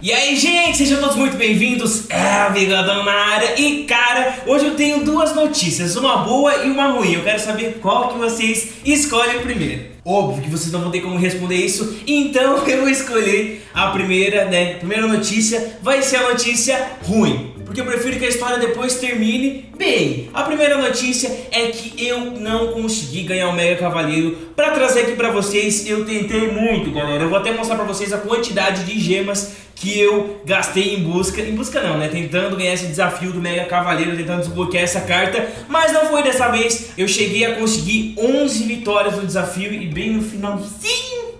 E aí, gente, sejam todos muito bem-vindos. É a Vigadão na área. E, cara, hoje eu tenho duas notícias, uma boa e uma ruim. Eu quero saber qual que vocês escolhem primeiro. Óbvio que vocês não vão ter como responder isso, então eu vou escolher a primeira, né? A primeira notícia vai ser a notícia ruim porque eu prefiro que a história depois termine bem. A primeira notícia é que eu não consegui ganhar o Mega Cavaleiro. Para trazer aqui para vocês, eu tentei muito, galera. Eu vou até mostrar para vocês a quantidade de gemas que eu gastei em busca, em busca não, né, tentando ganhar esse desafio do Mega Cavaleiro, tentando desbloquear essa carta, mas não foi dessa vez, eu cheguei a conseguir 11 vitórias no desafio e bem no finalzinho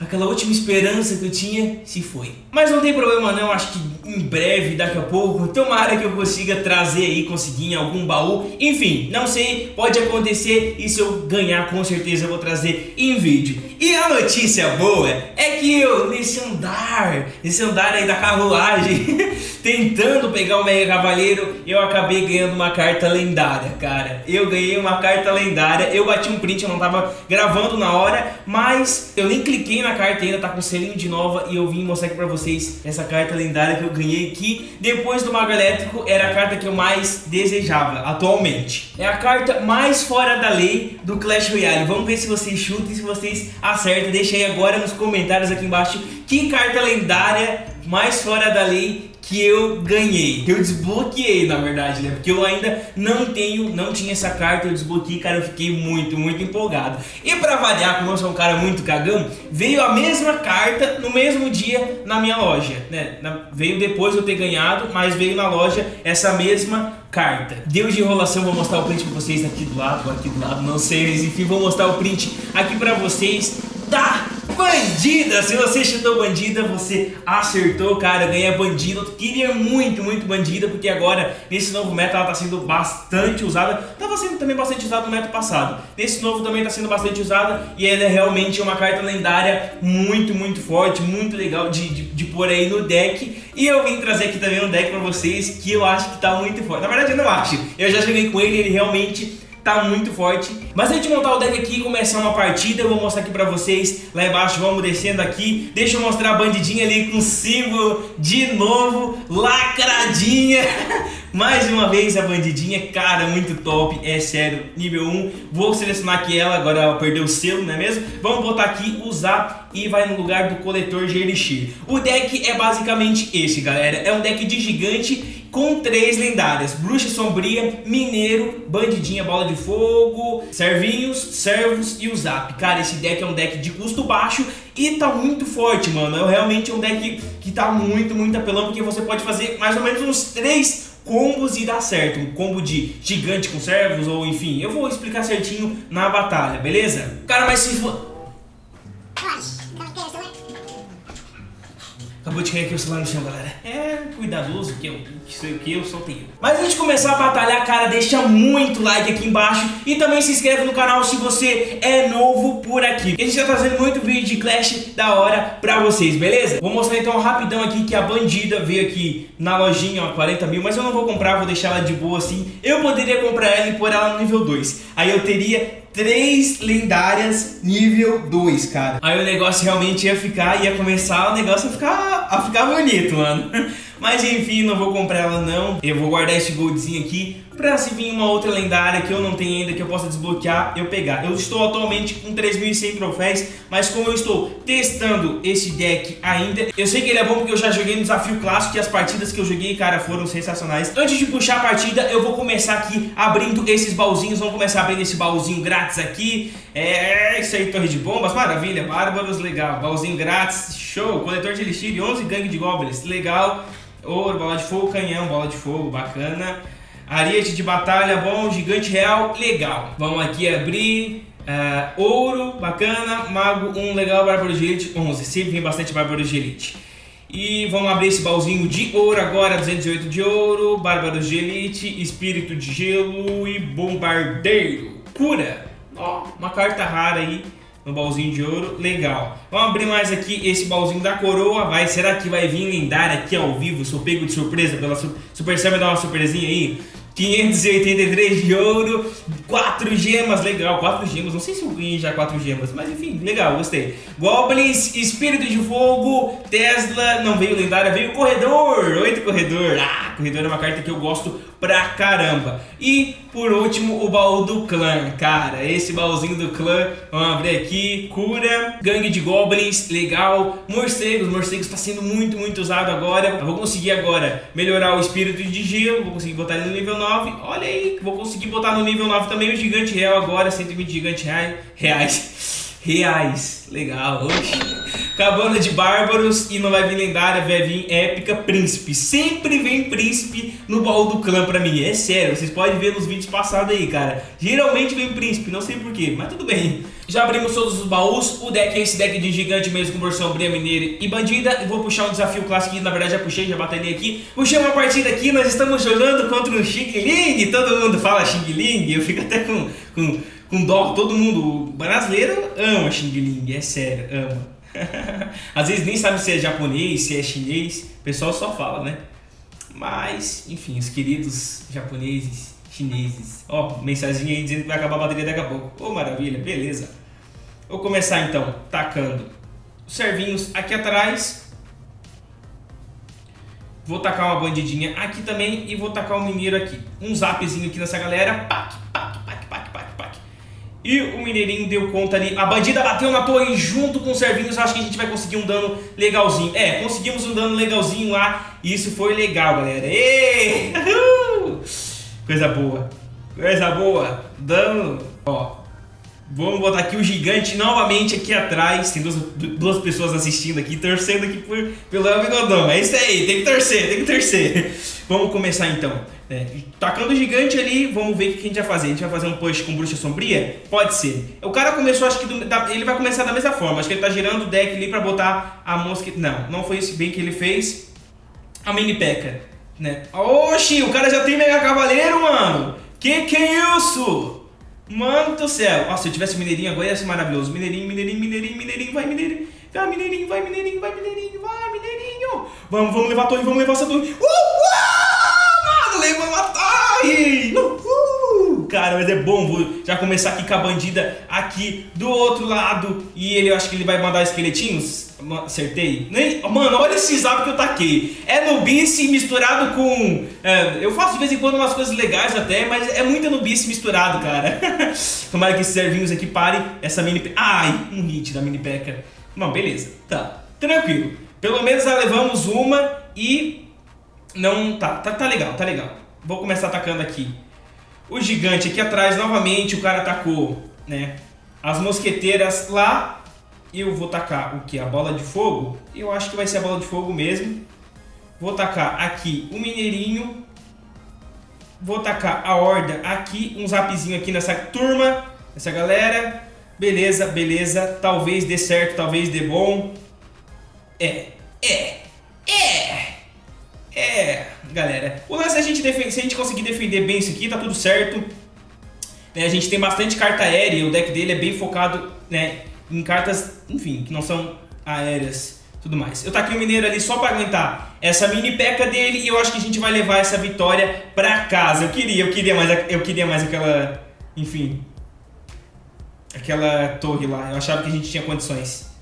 aquela última esperança que eu tinha se foi. Mas não tem problema não, acho que em breve, daqui a pouco, tomara que eu consiga trazer aí, conseguir em algum baú. Enfim, não sei, pode acontecer e se eu ganhar com certeza eu vou trazer em vídeo. E a notícia boa é que eu, nesse andar, nesse andar aí da carruagem, tentando pegar o Mega Cavaleiro, eu acabei ganhando uma carta lendária, cara. Eu ganhei uma carta lendária, eu bati um print, eu não tava gravando na hora, mas eu nem cliquei na carta ainda, tá com selinho de nova e eu vim mostrar aqui pra vocês essa carta lendária que eu ganhei que depois do Mago Elétrico era a carta que eu mais desejava atualmente. É a carta mais fora da lei do Clash Royale. Vamos ver se vocês chutam e se vocês acertam. Deixa aí agora nos comentários aqui embaixo que carta lendária mais fora da lei que eu ganhei, que eu desbloqueei na verdade, né? Porque eu ainda não tenho, não tinha essa carta, eu desbloqueei, cara, eu fiquei muito, muito empolgado. E pra variar, como eu sou um cara muito cagão, veio a mesma carta no mesmo dia na minha loja, né? Na, veio depois eu ter ganhado, mas veio na loja essa mesma carta. Deus de enrolação, vou mostrar o print pra vocês aqui do lado, aqui do lado, não sei, mas enfim, vou mostrar o print aqui pra vocês da bandida. Se você chutou bandida, você acertou, cara. Ganhei a bandida. Eu queria muito, muito bandida, porque agora, nesse novo meta, ela tá sendo bastante usada. Tava sendo também bastante usada no meta passado. Nesse novo também tá sendo bastante usada. E ela é realmente uma carta lendária muito, muito forte, muito legal de, de, de pôr aí no deck. E eu vim trazer aqui também um deck pra vocês que eu acho que tá muito forte. Na verdade, eu não acho. Eu já joguei com ele, ele realmente tá muito forte. Mas antes de montar o deck aqui e começar uma partida, eu vou mostrar aqui pra vocês, lá embaixo, vamos descendo aqui. Deixa eu mostrar a bandidinha ali com símbolo de novo, lacradinha. Mais uma vez a bandidinha, cara, muito top, é sério, nível 1. Vou selecionar aqui ela, agora ela perdeu o selo, não é mesmo? Vamos botar aqui, usar e vai no lugar do coletor de Elixir. O deck é basicamente esse, galera. É um deck de gigante com três lendárias. Bruxa Sombria, Mineiro, Bandidinha, Bola de Fogo, Servinhos, Servos e o Zap. Cara, esse deck é um deck de custo baixo e tá muito forte, mano. É realmente um deck que tá muito, muito apelão, porque você pode fazer mais ou menos uns três combos e dá certo. Um combo de gigante com servos, ou enfim, eu vou explicar certinho na batalha, beleza? Cara, mas se for... Acabou de cair aqui o celular no chão, galera. É cuidadoso que eu, que sei o que, eu só tenho. Mas antes de começar a batalhar, cara, deixa muito like aqui embaixo e também se inscreve no canal se você é novo por aqui. A gente tá trazendo muito vídeo de Clash da hora pra vocês, beleza? Vou mostrar então rapidão aqui que a bandida veio aqui na lojinha, ó, 40 mil, mas eu não vou comprar, vou deixar ela de boa assim. Eu poderia comprar ela e pôr ela no nível 2. Aí eu teria três lendárias nível 2, cara. Aí o negócio realmente ia ficar, ia começar o negócio a ficar, a ficar bonito, mano. Mas enfim, não vou comprar ela não. Eu vou guardar esse goldzinho aqui pra se vir uma outra lendária que eu não tenho ainda, que eu possa desbloquear, eu pegar. Eu estou atualmente com 3.100 troféus, mas como eu estou testando esse deck ainda, eu sei que ele é bom porque eu já joguei no desafio clássico e as partidas que eu joguei, cara, foram sensacionais. Antes de puxar a partida, eu vou começar aqui abrindo esses baúzinhos. Vamos começar abrindo esse baúzinho grátis aqui. É, isso aí, torre de bombas, maravilha, bárbaros, legal. Baúzinho grátis, show. Coletor de elixir, 11 gangue de goblins, legal. Ouro, bola de fogo, canhão, bola de fogo, bacana. Ariete de batalha, bom. Gigante real, legal. Vamos aqui abrir. Uh, ouro, bacana. Mago 1, legal. Bárbaro de elite, 11. Sempre vem bastante bárbaro de elite. E vamos abrir esse baúzinho de ouro agora, 208 de ouro, Bárbaros de Elite, Espírito de Gelo e Bombardeiro. Cura! Ó, uma carta rara aí no baúzinho de ouro, legal. Vamos abrir mais aqui esse baúzinho da coroa, vai, será que vai vir lendária aqui ao vivo? Sou pego de surpresa pela Super Sam, dar uma surpresinha aí. 583 de ouro, 4 gemas, legal, 4 gemas, não sei se eu ganhei já 4 gemas, mas enfim, legal, gostei. Goblins, Espírito de Fogo, Tesla, não veio lendária, veio Corredor, 8 Corredor, ah, Corredor é uma carta que eu gosto pra caramba. E por último, o baú do clã, cara, esse baúzinho do clã, vamos abrir aqui, cura, gangue de goblins, legal, morcegos, morcegos está sendo muito, muito usado agora, eu vou conseguir agora melhorar o espírito de gelo, vou conseguir botar ele no nível 9, olha aí, vou conseguir botar no nível 9 também o gigante real agora, 120 gigante reais, reais, legal, oxi. Cabana de Bárbaros e não vai vir lendária, vai vir épica príncipe. Sempre vem príncipe no baú do clã pra mim, é sério, vocês podem ver nos vídeos passados aí, cara. Geralmente vem príncipe, não sei porquê, mas tudo bem. Já abrimos todos os baús, o deck é esse deck de gigante mesmo com versão Bria Mineira e Bandida. Eu vou puxar um desafio clássico, que na verdade já puxei, já batalhei aqui. Puxei uma partida aqui, nós estamos jogando contra um Xing Ling, todo mundo fala Xing Ling, eu fico até com, com, com dó, todo mundo, brasileiro ama Xing Ling, é sério, ama. Às vezes nem sabe se é japonês, se é chinês, o pessoal só fala, né? Mas, enfim, os queridos japoneses, chineses. Ó, mensagem aí dizendo que vai acabar a bateria daqui a pouco. Ô, oh, maravilha, beleza. Vou começar então, tacando os servinhos aqui atrás. Vou tacar uma bandidinha aqui também e vou tacar um mineiro aqui. Um zapzinho aqui nessa galera. Pac, e o Mineirinho deu conta ali. A bandida bateu na torre junto com os servinhos. Acho que a gente vai conseguir um dano legalzinho. É, conseguimos um dano legalzinho lá. E isso foi legal, galera. Coisa boa. Coisa boa. Dano. Ó. Vamos botar aqui o gigante novamente aqui atrás. Tem duas, duas pessoas assistindo aqui, torcendo aqui por, pelo Ambigodão. É isso aí, tem que torcer, tem que torcer. Vamos começar então. É, tacando o gigante ali, vamos ver o que a gente vai fazer. A gente vai fazer um push com bruxa sombria? Pode ser. O cara começou, acho que do, da, ele vai começar da mesma forma. Acho que ele tá girando o deck ali pra botar a mosca. Não, não foi isso bem que ele fez. A mini peca, né? Oxi, o cara já tem mega cavaleiro, mano. Que que é isso? Mano do céu. Nossa, se eu tivesse mineirinho agora ia ser maravilhoso. Mineirinho, mineirinho, mineirinho, mineirinho, vai mineirinho. Vai mineirinho, vai mineirinho, vai mineirinho, vai mineirinho. Vamos, vamos levar a torre, vamos levar essa torre. Uh! uh! Cara, mas é bom, vou já começar aqui com a bandida aqui do outro lado. E ele, eu acho que ele vai mandar esqueletinhos. Acertei? Nem... Mano, olha esse zap que eu taquei. É nubice misturado com... É, eu faço de vez em quando umas coisas legais até, mas é muita nubice misturado, cara. Tomara que esses servinhos aqui parem essa mini... Ai, um hit da mini peca. Bom, beleza. Tá, tranquilo. Pelo menos já levamos uma e não, tá, tá, tá legal, tá legal. Vou começar atacando aqui. O gigante aqui atrás, novamente, o cara atacou, né? As mosqueteiras lá. Eu vou tacar o que? A bola de fogo? Eu acho que vai ser a bola de fogo mesmo. Vou tacar aqui o mineirinho. Vou tacar a horda aqui. Um zapzinho aqui nessa turma. Essa galera. Beleza, beleza. Talvez dê certo, talvez dê bom. É, é, é. É, galera. O lance é a gente defender, se a gente conseguir defender bem isso aqui, tá tudo certo. Né, a gente tem bastante carta aérea, o deck dele é bem focado né, em cartas, enfim, que não são aéreas tudo mais. Eu taquei o Mineiro ali só para aguentar essa mini peca dele e eu acho que a gente vai levar essa vitória para casa. Eu queria, eu queria mais, eu queria mais aquela, enfim, aquela torre lá. Eu achava que a gente tinha condições.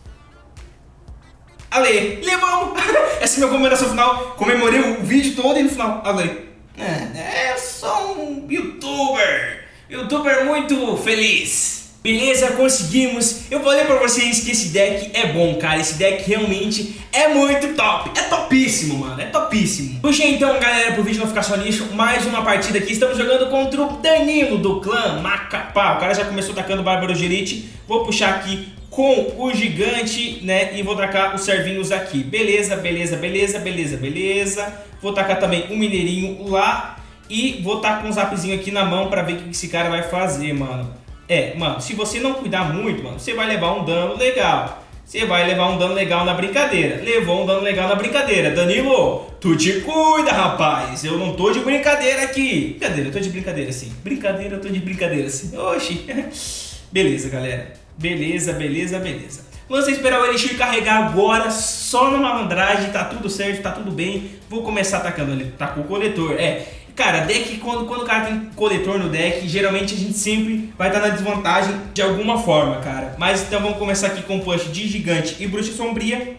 Ale, levamos! Essa é minha comemoração final. Comemorei o vídeo todo e no final, Ale. É, eu sou um youtuber. Youtuber muito feliz. Beleza, conseguimos. Eu falei pra vocês que esse deck é bom, cara. Esse deck realmente é muito top. É topíssimo, mano. É topíssimo. Puxei então, galera, pro vídeo não ficar só nisso. Mais uma partida aqui. Estamos jogando contra o Danilo do clã Macapá. O cara já começou atacando o Bárbaro Gerite. Vou puxar aqui com o gigante, né? E vou tacar os servinhos aqui. Beleza, beleza, beleza, beleza, beleza. Vou tacar também um mineirinho lá. E vou tacar com um zapzinho aqui na mão pra ver o que esse cara vai fazer, mano. É, mano, se você não cuidar muito, mano, você vai levar um dano legal. Você vai levar um dano legal na brincadeira. Levou um dano legal na brincadeira. Danilo, tu te cuida, rapaz. Eu não tô de brincadeira aqui. Brincadeira, eu tô de brincadeira sim. Brincadeira, eu tô de brincadeira sim. Oxi. Beleza, galera. Beleza, beleza, beleza. Vamos esperar o Elixir carregar agora, só na malandragem, tá tudo certo, tá tudo bem. Vou começar atacando ele. Tacou o coletor, é. Cara, deck, quando, quando o cara tem coletor no deck, geralmente a gente sempre vai estar na desvantagem de alguma forma, cara. Mas então vamos começar aqui com punch de gigante e bruxa sombria.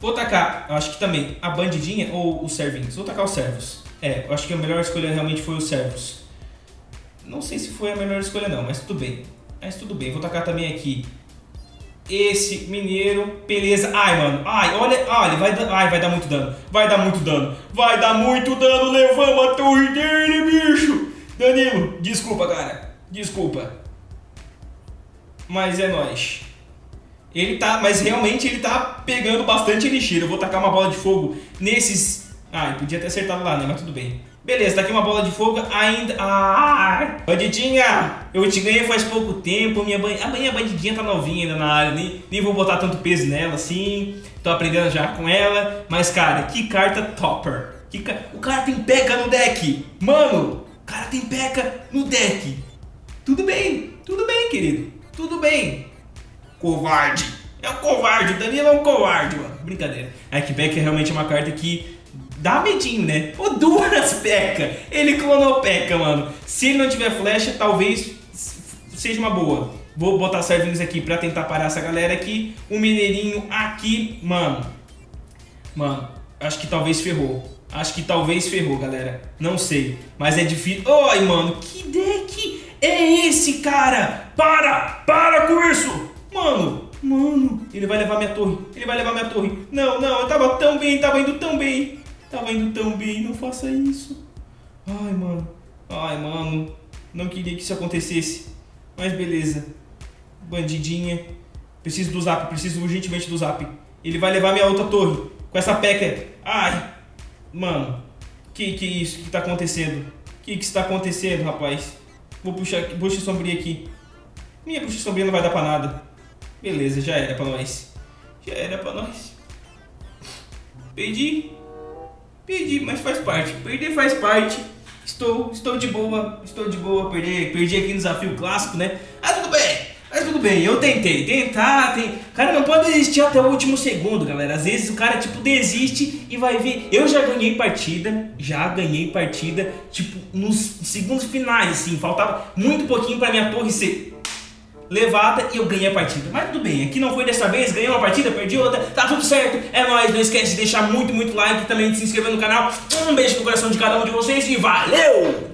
Vou tacar, eu acho que também, a bandidinha ou os servinhos. Vou tacar os servos. É, eu acho que a melhor escolha realmente foi os servos. Não sei se foi a melhor escolha não, mas tudo bem. Mas tudo bem, vou tacar também aqui esse mineiro, beleza. Ai, mano, ai, olha, olha, vai, ai, vai dar muito dano, vai dar muito dano, vai dar muito dano, levamos a torre dele, bicho. Danilo, desculpa, cara, desculpa. Mas é nóis. Ele tá, mas realmente ele tá pegando bastante elixir. Eu vou tacar uma bola de fogo nesses... Ai, podia ter acertado lá, né, mas tudo bem. Beleza, tá aqui uma bola de fogo ainda. Ah, bandidinha! Eu te ganhei faz pouco tempo. Minha ban... A minha bandidinha tá novinha ainda na área. Nem, nem vou botar tanto peso nela assim. Tô aprendendo já com ela. Mas, cara, que carta topper. Que ca... O cara tem peca no deck. Mano, o cara tem peca no deck. Tudo bem, tudo bem, querido. Tudo bem. Covarde. É um covarde. O Danilo é um covarde, mano. Brincadeira. É que Beck é realmente uma carta que dá medinho, né? O Duras P.E.K.K.A. Ele clonou P.E.K.K.A, mano. Se ele não tiver flecha, talvez seja uma boa. Vou botar servinhos aqui pra tentar parar essa galera aqui. Um mineirinho aqui, mano. Mano, acho que talvez ferrou. Acho que talvez ferrou, galera. Não sei. Mas é difícil. Oi, mano. Que deck é esse, cara? Para! Para com isso! Mano, mano. Ele vai levar minha torre. Ele vai levar minha torre. Não, não. Eu tava tão bem. Tava indo tão bem. Tava indo tão bem, não faça isso. Ai, mano. Ai, mano. Não queria que isso acontecesse. Mas beleza. Bandidinha. Preciso do zap, preciso urgentemente do zap. Ele vai levar minha outra torre. Com essa peca. Ai. Mano. Que que é isso que tá acontecendo? Que que está acontecendo, rapaz? Vou puxar bruxa sombria aqui. Minha bruxa sombria não vai dar pra nada. Beleza, já era pra nós. Já era pra nós. Perdi. Perdi, mas faz parte. Perder faz parte. Estou, estou de boa, estou de boa. Perdi, perdi aqui no desafio clássico, né? Ah, tudo bem. Mas tudo bem, eu tentei, tentar, tem... cara não pode desistir até o último segundo, galera. Às vezes o cara, tipo, desiste e vai ver. Eu já ganhei partida, já ganhei partida, tipo, nos segundos finais, assim. Faltava muito pouquinho pra minha torre ser levada e eu ganhei a partida. Mas tudo bem, aqui não foi dessa vez, ganhei uma partida, perdi outra, tá tudo certo. É nóis, não esquece de deixar muito, muito like e também de se inscrever no canal. Um beijo no coração de cada um de vocês e valeu!